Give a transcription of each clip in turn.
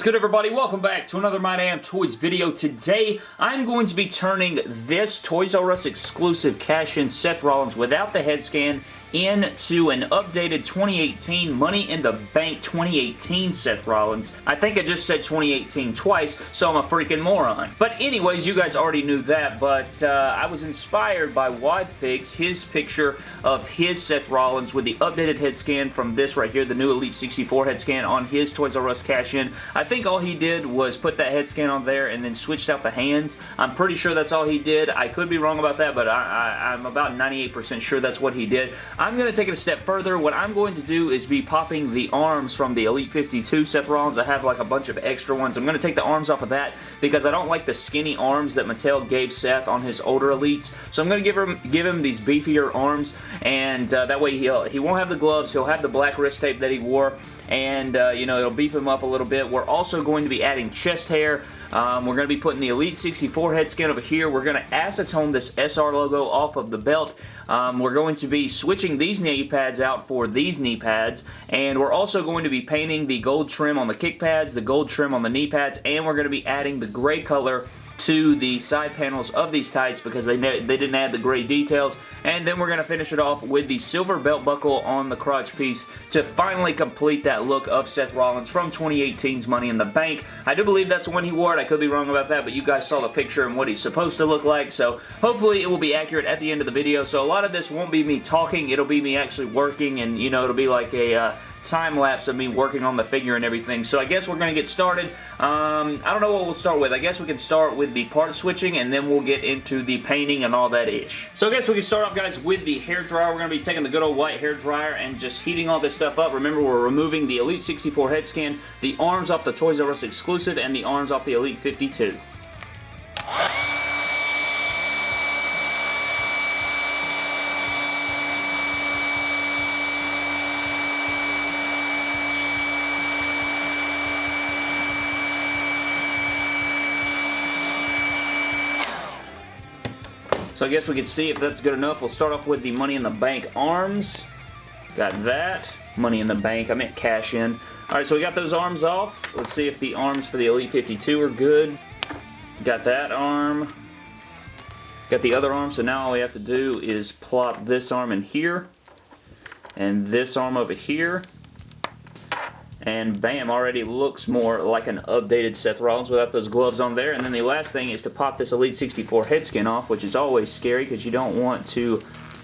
is good everybody? Welcome back to another My Damn Toys video. Today, I'm going to be turning this Toys R Us exclusive cash-in Seth Rollins without the head scan into an updated 2018 Money in the Bank 2018 Seth Rollins. I think I just said 2018 twice, so I'm a freaking moron. But anyways, you guys already knew that, but uh, I was inspired by Wadfigs, his picture of his Seth Rollins with the updated head scan from this right here, the new Elite 64 head scan on his Toys R Us cash-in. I think all he did was put that head scan on there and then switched out the hands. I'm pretty sure that's all he did. I could be wrong about that, but I, I, I'm about 98% sure that's what he did. I'm going to take it a step further. What I'm going to do is be popping the arms from the Elite 52 Seth Rollins. I have like a bunch of extra ones. I'm going to take the arms off of that because I don't like the skinny arms that Mattel gave Seth on his older Elites. So I'm going to give him give him these beefier arms and uh, that way he'll, he won't have the gloves. He'll have the black wrist tape that he wore and uh, you know it'll beef him up a little bit. We're also going to be adding chest hair. Um, we're going to be putting the Elite 64 head skin over here. We're going to acetone this SR logo off of the belt. Um, we're going to be switching these knee pads out for these knee pads, and we're also going to be painting the gold trim on the kick pads, the gold trim on the knee pads, and we're going to be adding the gray color to the side panels of these tights because they, they didn't add the gray details. And then we're going to finish it off with the silver belt buckle on the crotch piece to finally complete that look of Seth Rollins from 2018's Money in the Bank. I do believe that's when he wore it. I could be wrong about that, but you guys saw the picture and what he's supposed to look like, so hopefully it will be accurate at the end of the video. So a lot of this won't be me talking. It'll be me actually working, and, you know, it'll be like a... Uh, time lapse of me working on the figure and everything. So I guess we're going to get started. Um, I don't know what we'll start with. I guess we can start with the part switching and then we'll get into the painting and all that ish. So I guess we can start off guys with the hair dryer. We're going to be taking the good old white hair dryer and just heating all this stuff up. Remember we're removing the Elite 64 head scan, the arms off the Toys R Us exclusive, and the arms off the Elite 52. Guess we can see if that's good enough. We'll start off with the Money in the Bank arms. Got that. Money in the Bank. I meant cash in. Alright, so we got those arms off. Let's see if the arms for the Elite 52 are good. Got that arm. Got the other arm, so now all we have to do is plop this arm in here. And this arm over here and bam, already looks more like an updated Seth Rollins without those gloves on there. And then the last thing is to pop this Elite 64 head skin off, which is always scary because you don't want to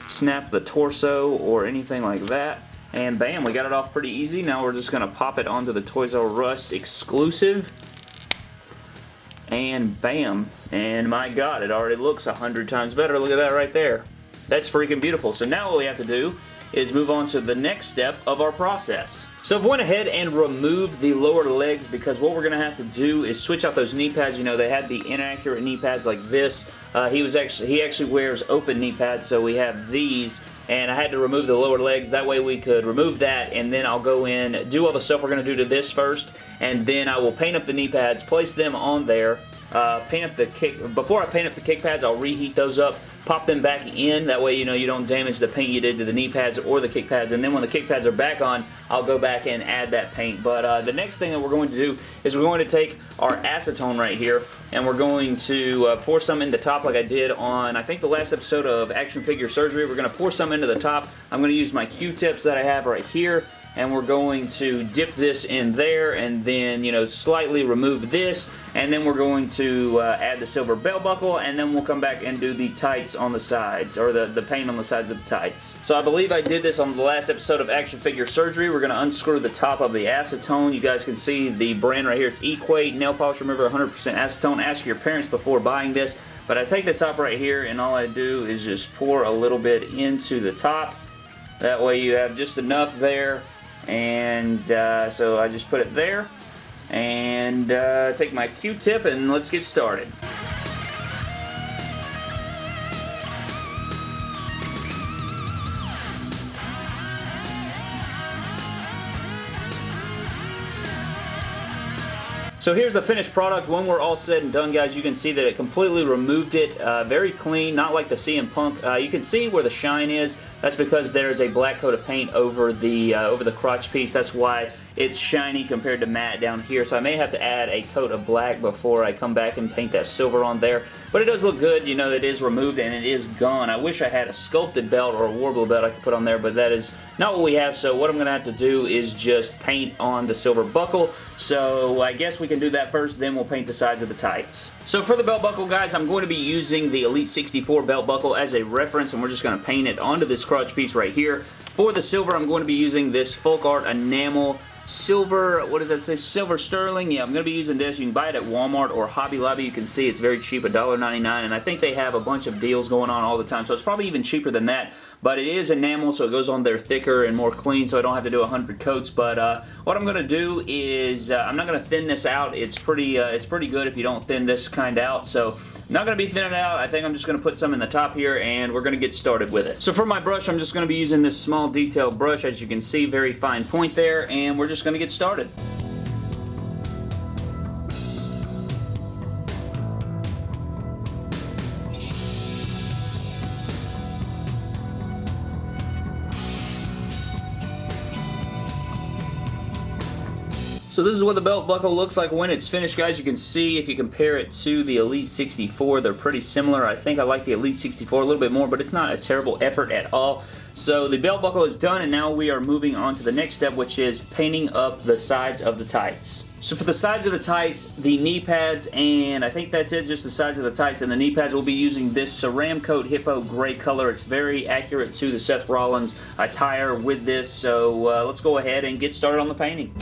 snap the torso or anything like that. And bam, we got it off pretty easy. Now we're just going to pop it onto the Toys R Us exclusive. And bam. And my god, it already looks a hundred times better. Look at that right there. That's freaking beautiful. So now what we have to do is move on to the next step of our process. So I've went ahead and removed the lower legs because what we're going to have to do is switch out those knee pads. You know, they had the inaccurate knee pads like this. Uh, he was actually he actually wears open knee pads, so we have these, and I had to remove the lower legs. That way we could remove that, and then I'll go in, do all the stuff we're going to do to this first, and then I will paint up the knee pads, place them on there, uh, paint up the kick, before I paint up the kick pads, I'll reheat those up, pop them back in, that way you know you don't damage the paint you did to the knee pads or the kick pads, and then when the kick pads are back on, I'll go back and add that paint. But uh, the next thing that we're going to do is we're going to take our acetone right here, and we're going to uh, pour some in the top like I did on, I think the last episode of Action Figure Surgery. We're going to pour some into the top. I'm going to use my Q-tips that I have right here, and we're going to dip this in there and then, you know, slightly remove this and then we're going to uh, add the silver belt buckle and then we'll come back and do the tights on the sides or the, the paint on the sides of the tights. So I believe I did this on the last episode of Action Figure Surgery. We're going to unscrew the top of the acetone. You guys can see the brand right here. It's Equate Nail Polish Remover 100% Acetone. Ask your parents before buying this. But I take the top right here and all I do is just pour a little bit into the top. That way you have just enough there and uh, so I just put it there and uh, take my Q-tip and let's get started. So here's the finished product. When we're all said and done, guys, you can see that it completely removed it. Uh, very clean, not like the CM Punk. Uh, you can see where the shine is. That's because there's a black coat of paint over the uh, over the crotch piece. That's why it's shiny compared to matte down here, so I may have to add a coat of black before I come back and paint that silver on there. But it does look good. You know, it is removed and it is gone. I wish I had a sculpted belt or a warble belt I could put on there, but that is not what we have, so what I'm going to have to do is just paint on the silver buckle. So I guess we can do that first, then we'll paint the sides of the tights. So for the belt buckle, guys, I'm going to be using the Elite 64 belt buckle as a reference, and we're just going to paint it onto this crotch piece right here. For the silver, I'm going to be using this Folk Art Enamel silver, what does that say? Silver sterling. Yeah, I'm going to be using this. You can buy it at Walmart or Hobby Lobby. You can see it's very cheap, $1.99, and I think they have a bunch of deals going on all the time, so it's probably even cheaper than that, but it is enamel, so it goes on there thicker and more clean, so I don't have to do 100 coats, but uh, what I'm going to do is, uh, I'm not going to thin this out. It's pretty, uh, it's pretty good if you don't thin this kind out, so not going to be thinning out. I think I'm just going to put some in the top here and we're going to get started with it. So for my brush, I'm just going to be using this small detail brush. As you can see, very fine point there and we're just going to get started. So this is what the belt buckle looks like when it's finished, guys. You can see if you compare it to the Elite 64, they're pretty similar. I think I like the Elite 64 a little bit more, but it's not a terrible effort at all. So the belt buckle is done, and now we are moving on to the next step, which is painting up the sides of the tights. So for the sides of the tights, the knee pads, and I think that's it, just the sides of the tights and the knee pads, we'll be using this Ceramcoat Hippo gray color. It's very accurate to the Seth Rollins attire with this, so uh, let's go ahead and get started on the painting.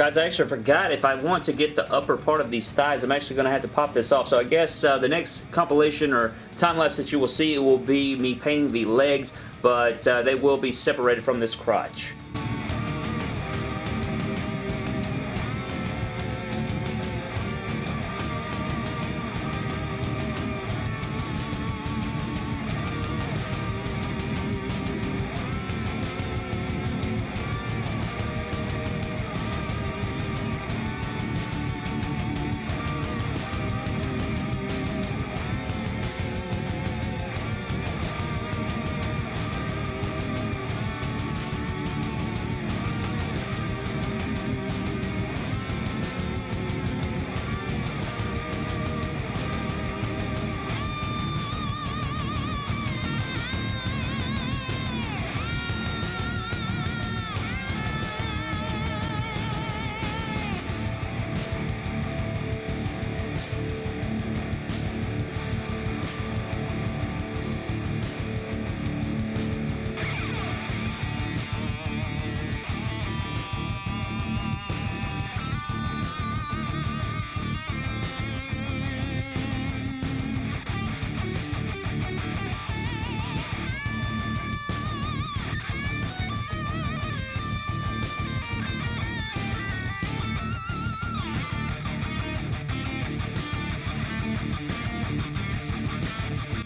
Guys, I actually forgot if I want to get the upper part of these thighs, I'm actually going to have to pop this off. So I guess uh, the next compilation or time-lapse that you will see will be me painting the legs, but uh, they will be separated from this crotch.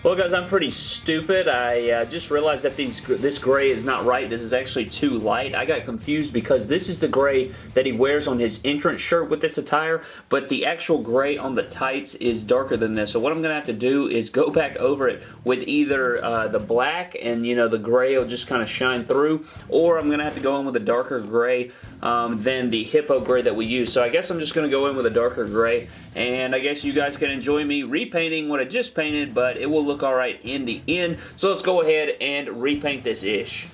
Well, guys, I'm pretty stupid. I uh, just realized that these this gray is not right. This is actually too light. I got confused because this is the gray that he wears on his entrance shirt with this attire, but the actual gray on the tights is darker than this. So what I'm going to have to do is go back over it with either uh, the black and, you know, the gray will just kind of shine through, or I'm going to have to go in with a darker gray um, than the hippo gray that we use. So I guess I'm just going to go in with a darker gray, and I guess you guys can enjoy me repainting what I just painted, but it will look alright in the end. So let's go ahead and repaint this ish.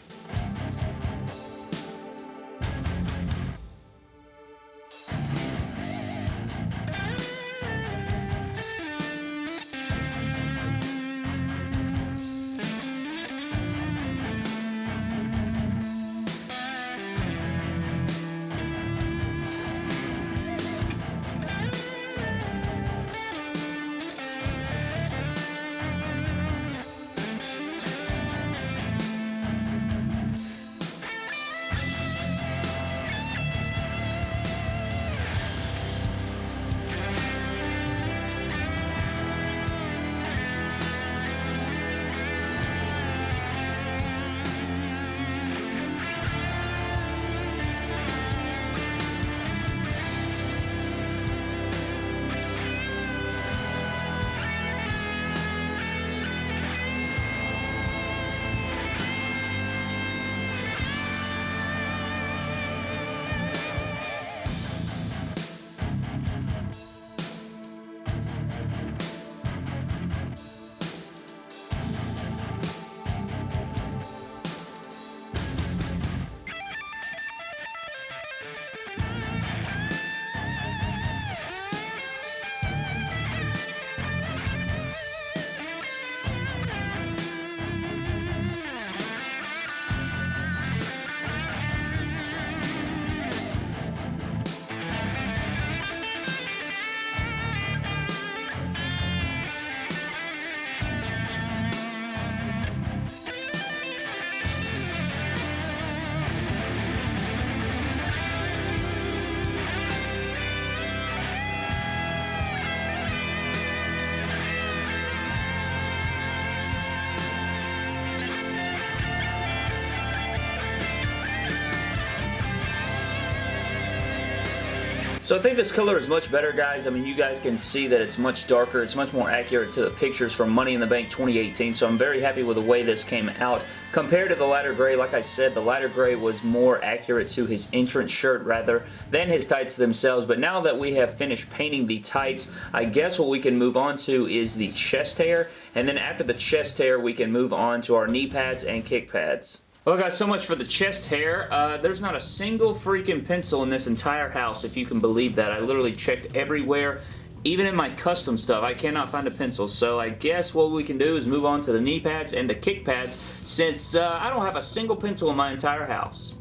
So I think this color is much better, guys. I mean, you guys can see that it's much darker. It's much more accurate to the pictures from Money in the Bank 2018, so I'm very happy with the way this came out. Compared to the lighter gray, like I said, the lighter gray was more accurate to his entrance shirt, rather, than his tights themselves. But now that we have finished painting the tights, I guess what we can move on to is the chest hair, and then after the chest hair, we can move on to our knee pads and kick pads. Well guys, so much for the chest hair. Uh, there's not a single freaking pencil in this entire house, if you can believe that. I literally checked everywhere. Even in my custom stuff, I cannot find a pencil. So I guess what we can do is move on to the knee pads and the kick pads since uh, I don't have a single pencil in my entire house.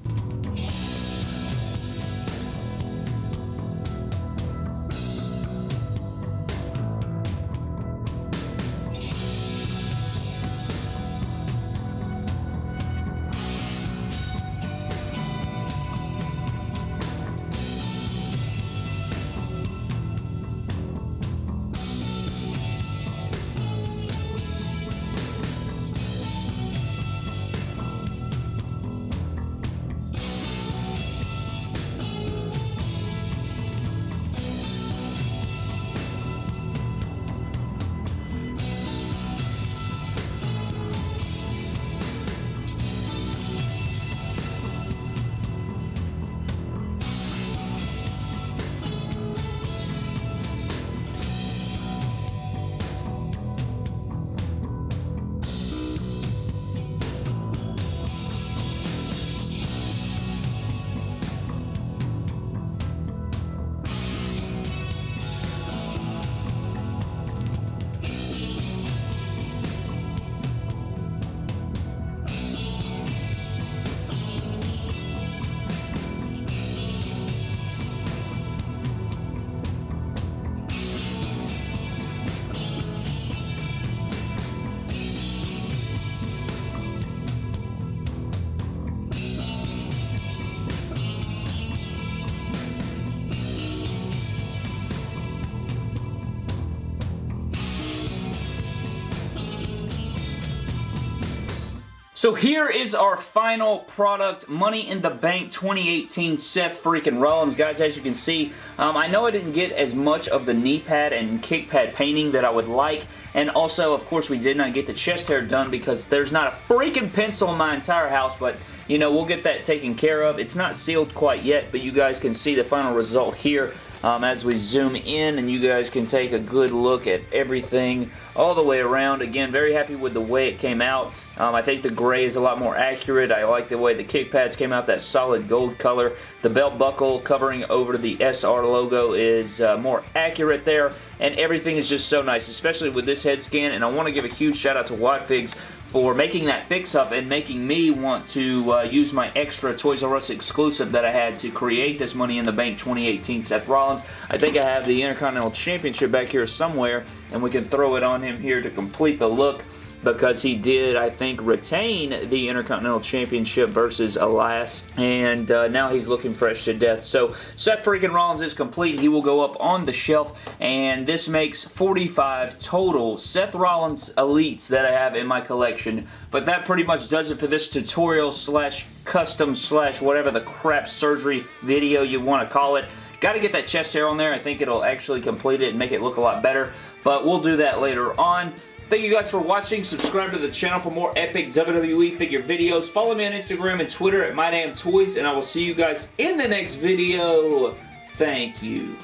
So here is our final product, Money in the Bank 2018 Seth freaking Rollins. Guys, as you can see, um, I know I didn't get as much of the knee pad and kick pad painting that I would like, and also, of course, we did not get the chest hair done because there's not a freaking pencil in my entire house, but, you know, we'll get that taken care of. It's not sealed quite yet, but you guys can see the final result here um, as we zoom in and you guys can take a good look at everything all the way around. Again, very happy with the way it came out. Um, I think the gray is a lot more accurate. I like the way the kick pads came out, that solid gold color. The belt buckle covering over the SR logo is uh, more accurate there, and everything is just so nice, especially with this head scan, and I want to give a huge shout out to Wadfigs for making that fix-up and making me want to uh, use my extra Toys R Us exclusive that I had to create this Money in the Bank 2018 Seth Rollins. I think I have the Intercontinental Championship back here somewhere, and we can throw it on him here to complete the look because he did, I think, retain the Intercontinental Championship versus Elias, and uh, now he's looking fresh to death. So Seth freaking Rollins is complete. He will go up on the shelf, and this makes 45 total Seth Rollins Elites that I have in my collection, but that pretty much does it for this tutorial slash custom slash whatever the crap surgery video you want to call it. Got to get that chest hair on there. I think it'll actually complete it and make it look a lot better, but we'll do that later on. Thank you guys for watching. Subscribe to the channel for more epic WWE figure videos. Follow me on Instagram and Twitter at MyDamnToys, and I will see you guys in the next video. Thank you.